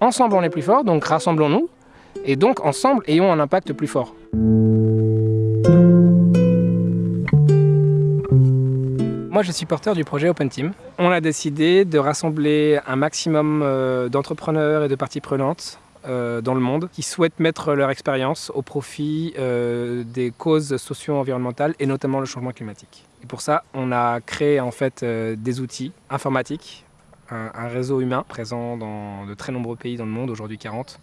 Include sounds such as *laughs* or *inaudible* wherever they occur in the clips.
Ensemble, on est plus fort, donc rassemblons-nous. Et donc, ensemble, ayons un impact plus fort. Moi, je suis porteur du projet Open Team. On a décidé de rassembler un maximum euh, d'entrepreneurs et de parties prenantes euh, dans le monde qui souhaitent mettre leur expérience au profit euh, des causes socio-environnementales et notamment le changement climatique. Et pour ça, on a créé en fait des outils informatiques, un, réseau humain présent dans de très nombreux pays dans le monde, aujourd'hui 40,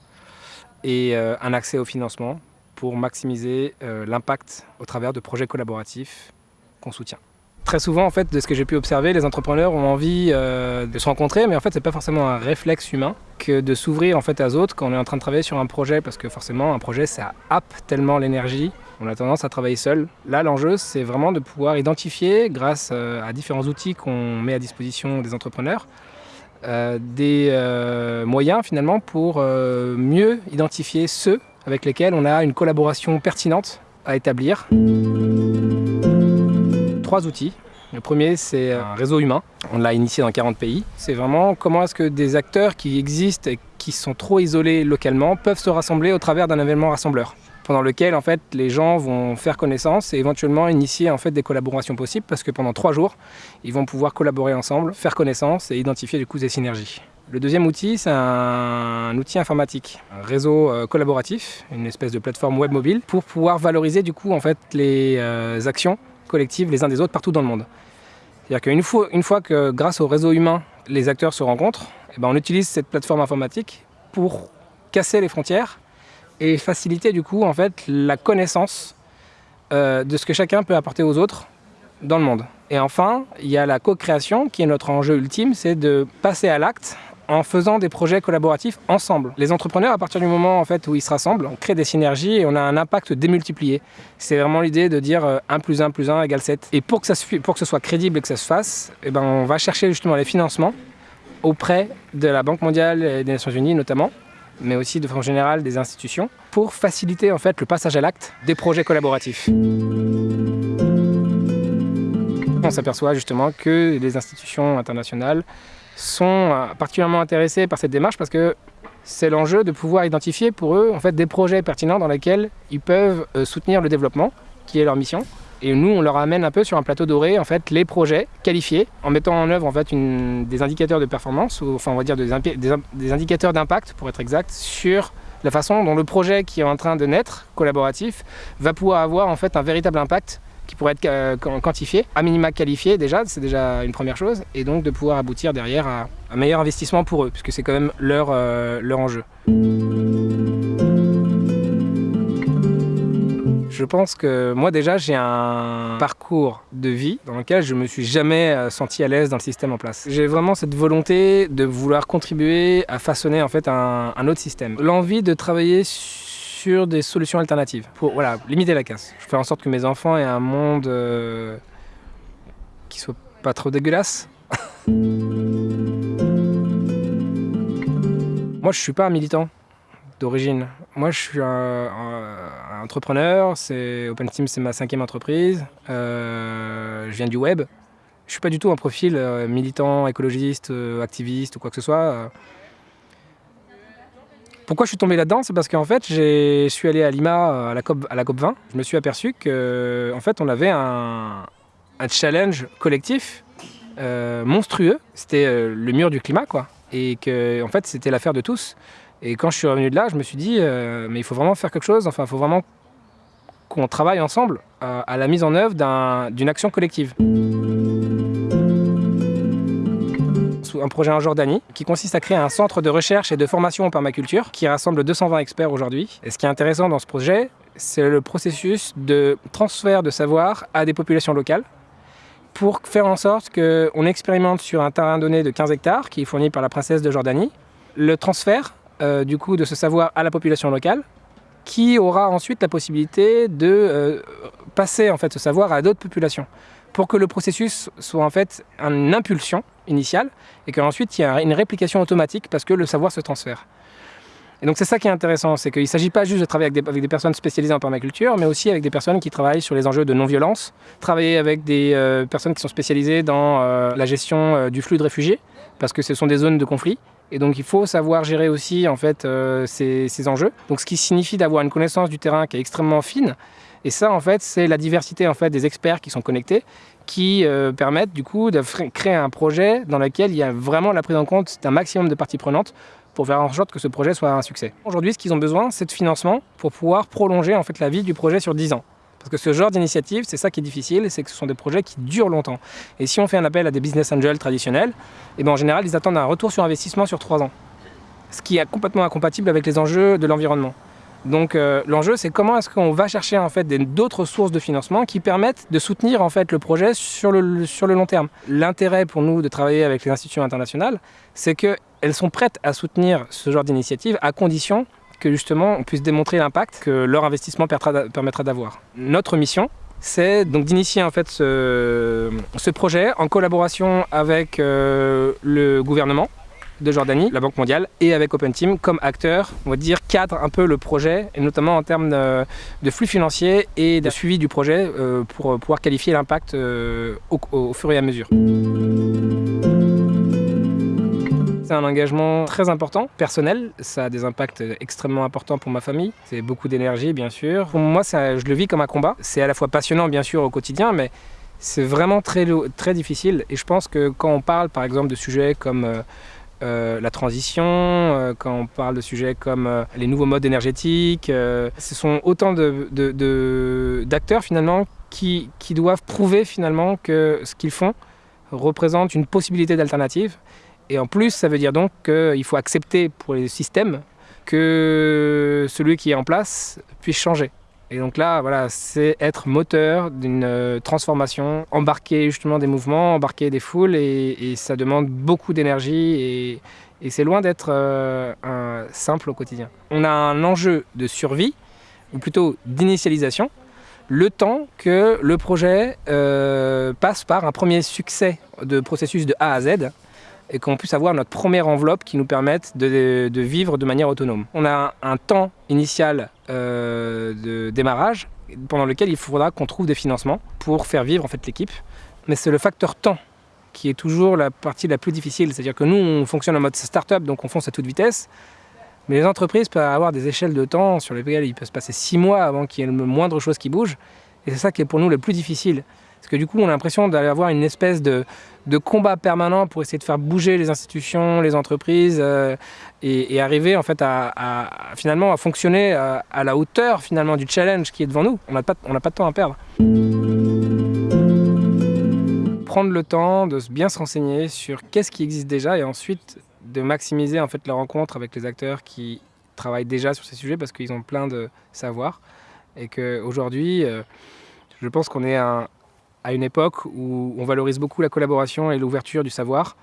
et un accès au financement pour maximiser l'impact au travers de projets collaboratifs qu'on soutient. Très souvent, en fait, de ce que j'ai pu observer, les entrepreneurs ont envie euh, de se rencontrer, mais en fait, c'est pas forcément un réflexe humain que de s'ouvrir en fait à autres quand on est en train de travailler sur un projet, parce que forcément, un projet, ça happe tellement l'énergie, on a tendance à travailler seul. Là, l'enjeu, c'est vraiment de pouvoir identifier, grâce euh, à différents outils qu'on met à disposition des entrepreneurs, euh, des euh, moyens finalement pour euh, mieux identifier ceux avec lesquels on a une collaboration pertinente à établir trois outils. Le premier, c'est un réseau humain. On l'a initié dans 40 pays. C'est vraiment comment est-ce que des acteurs qui existent et qui sont trop isolés localement peuvent se rassembler au travers d'un événement rassembleur pendant lequel en fait les gens vont faire connaissance et éventuellement initier en fait des collaborations possibles parce que pendant trois jours ils vont pouvoir collaborer ensemble, faire connaissance et identifier du coup des synergies. Le deuxième outil, c'est un outil informatique, un réseau euh, collaboratif, une espèce de plateforme web mobile pour pouvoir valoriser du coup en fait les euh, actions collectives les uns des autres partout dans le monde. C'est-à-dire qu'une fois, une fois que grâce au réseau humain, les acteurs se rencontrent, eh ben on utilise cette plateforme informatique pour casser les frontières et faciliter du coup en fait la connaissance euh, de ce que chacun peut apporter aux autres dans le monde. Et enfin, il y a la co-création qui est notre enjeu ultime, c'est de passer à l'acte en faisant des projets collaboratifs ensemble. Les entrepreneurs, à partir du moment en fait, où ils se rassemblent, on crée des synergies et on a un impact démultiplié. C'est vraiment l'idée de dire 1 plus 1 plus 1 égale 7. Et pour que, ça, pour que ce soit crédible et que ça se fasse, eh ben, on va chercher justement les financements auprès de la Banque mondiale et des Nations Unies notamment, mais aussi de façon générale des institutions, pour faciliter en fait le passage à l'acte des projets collaboratifs. On s'aperçoit justement que les institutions internationales sont euh, particulièrement intéressés par cette démarche parce que c'est l'enjeu de pouvoir identifier pour eux en fait, des projets pertinents dans lesquels ils peuvent euh, soutenir le développement, qui est leur mission. Et nous, on leur amène un peu sur un plateau doré en fait, les projets qualifiés en mettant en œuvre en fait, des indicateurs de performance, ou enfin on va dire des indicateurs d'impact pour être exact, sur la façon dont le projet qui est en train de naître, collaboratif, va pouvoir avoir en fait un véritable impact qui pourrait être euh, quantifié, à minima qualifié déjà, c'est déjà une première chose, et donc de pouvoir aboutir derrière à un meilleur investissement pour eux, puisque c'est quand même leur, euh, leur enjeu. Je pense que moi déjà j'ai un parcours de vie dans lequel je me suis jamais euh, senti à l'aise dans le système en place. J'ai vraiment cette volonté de vouloir contribuer à façonner en fait un, autre système. L'envie de travailler sur des solutions alternatives pour voilà, limiter la casse. Je fais en sorte que mes enfants aient un monde euh, qui soit pas trop dégueulasse. *laughs* Moi, je suis pas un militant d'origine. Moi, je suis un, un, un entrepreneur. OpenSteam, c'est ma cinquième entreprise. Euh, je viens du web. Je suis pas du tout un profil euh, militant, écologiste, euh, activiste ou quoi que ce soit. Pourquoi je suis tombé là-dedans? C'est parce qu'en fait, je suis allé à Lima à la, COP, à la COP 20. Je me suis aperçu qu'en en fait, on avait un, un challenge collectif monstrueux. C'était le mur du climat, quoi. Et que, en fait, c'était l'affaire de tous. Et quand je suis revenu de là, je me suis dit, euh, mais il faut vraiment faire quelque chose. Enfin, il faut vraiment qu'on travaille ensemble euh, à la mise en œuvre d'une un, action collective un projet en Jordanie qui consiste à créer un centre de recherche et de formation en permaculture qui rassemble 220 experts aujourd'hui. Et ce qui est intéressant dans ce projet, c'est le processus de transfert de savoir à des populations locales pour faire en sorte qu'on expérimente sur un terrain donné de 15 hectares qui est fourni par la princesse de Jordanie le transfert euh, du coup de ce savoir à la population locale qui aura ensuite la possibilité de euh, passer en fait ce savoir à d'autres populations pour que le processus soit en fait une impulsion initiale et qu'ensuite il y a une réplication automatique parce que le savoir se transfère. Et donc c'est ça qui est intéressant, c'est qu'il ne s'agit pas juste de travailler avec des, personnes spécialisées en permaculture, mais aussi avec des personnes qui travaillent sur les enjeux de non-violence, travailler avec des euh, personnes qui sont spécialisées dans la gestion du flux de réfugiés, parce que ce sont des zones de conflit, Et donc il faut savoir gérer aussi en fait euh, ces, ces, enjeux. Donc ce qui signifie d'avoir une connaissance du terrain qui est extrêmement fine. Et ça en fait c'est la diversité en fait des experts qui sont connectés qui euh, permettent du coup de créer un projet dans lequel il y a vraiment la prise en compte d'un maximum de parties prenantes pour faire en sorte que ce projet soit un succès. Aujourd'hui, ce qu'ils ont besoin, c'est de financement pour pouvoir prolonger en fait la vie du projet sur 10 ans. Parce que ce genre d'initiative, c'est ça qui est difficile, c'est que ce sont des projets qui durent longtemps. Et si on fait un appel à des business angels traditionnels, eh ben en général, ils attendent un retour sur investissement sur 3 ans. Ce qui est complètement incompatible avec les enjeux de l'environnement. Donc euh, l'enjeu, c'est comment est-ce qu'on va chercher en fait d'autres sources de financement qui permettent de soutenir en fait le projet sur le, sur le long terme. L'intérêt pour nous de travailler avec les institutions internationales, c'est qu'elles sont prêtes à soutenir ce genre d'initiative à condition justement on puisse démontrer l'impact que leur investissement permettra d'avoir. Notre mission, c'est donc d'initier en fait ce, projet en collaboration avec euh, le gouvernement de Jordanie, la Banque mondiale, et avec Open Team comme acteur, on va dire, cadre un peu le projet, et notamment en termes de, flux financiers et de suivi du projet euh, pour pouvoir qualifier l'impact euh, au fur et à mesure. C'est un engagement très important, personnel. Ça a des impacts extrêmement importants pour ma famille. C'est beaucoup d'énergie, bien sûr. Pour moi, je le vis comme un combat. C'est à la fois passionnant, bien sûr, au quotidien, mais c'est vraiment très, très difficile. Et je pense que quand on parle, par exemple, de sujets comme euh, euh, la transition, euh, quand on parle de sujets comme les nouveaux modes énergétiques, ce sont autant d'acteurs finalement qui, qui doivent prouver finalement que ce qu'ils font représente une possibilité d'alternative et en plus, ça veut dire donc qu'il faut accepter pour les systèmes que celui qui est en place puisse changer. Et donc là, voilà, c'est être moteur d'une euh, transformation, embarquer justement des mouvements, embarquer des foules, et, ça demande beaucoup d'énergie, et, c'est loin d'être euh, simple au quotidien. On a un enjeu de survie, ou plutôt d'initialisation, le temps que le projet euh, passe par un premier succès de processus de A à Z, et qu'on puisse avoir notre première enveloppe qui nous permette de, vivre de manière autonome. On a un, un temps initial euh, de démarrage pendant lequel il faudra qu'on trouve des financements pour faire vivre en fait l'équipe. Mais c'est le facteur temps qui est toujours la partie la plus difficile. C'est-à-dire que nous, on fonctionne en mode start-up, donc on fonce à toute vitesse. Mais les entreprises peuvent avoir des échelles de temps sur lesquelles il peut se passer six mois avant qu'il y ait le moindre chose qui bouge. Et c'est ça qui est pour nous le plus difficile. Parce que du coup, on a l'impression d'aller avoir une espèce de, combat permanent pour essayer de faire bouger les institutions, les entreprises euh, et, arriver en fait à, finalement à fonctionner à, à, la hauteur finalement du challenge qui est devant nous. On n'a pas, pas de temps à perdre. Prendre le temps de bien se renseigner sur qu'est-ce qui existe déjà et ensuite de maximiser en fait la rencontre avec les acteurs qui travaillent déjà sur ces sujets parce qu'ils ont plein de savoir et qu'aujourd'hui, euh, je pense qu'on est un, à une époque où on valorise beaucoup la collaboration et l'ouverture du savoir.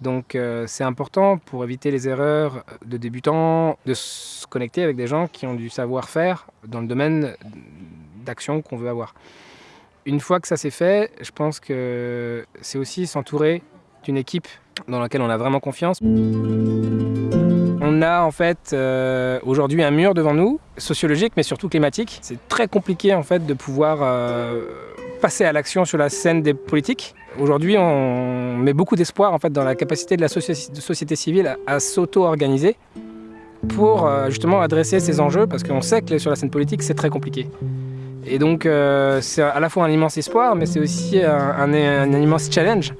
Donc euh, c'est important pour éviter les erreurs de débutants de se connecter avec des gens qui ont du savoir-faire dans le domaine d'action qu'on veut avoir. Une fois que ça s'est fait, je pense que c'est aussi s'entourer d'une équipe dans laquelle on a vraiment confiance. On a en fait euh, aujourd'hui un mur devant nous, sociologique mais surtout climatique. C'est très compliqué en fait de pouvoir euh, passer à l'action sur la scène des politiques. Aujourd'hui, on met beaucoup d'espoir en fait, dans la capacité de la société civile à, s'auto-organiser pour euh, justement adresser ces enjeux, parce qu'on sait que sur la scène politique, c'est très compliqué. Et donc, euh, c'est à la fois un immense espoir, mais c'est aussi un immense challenge.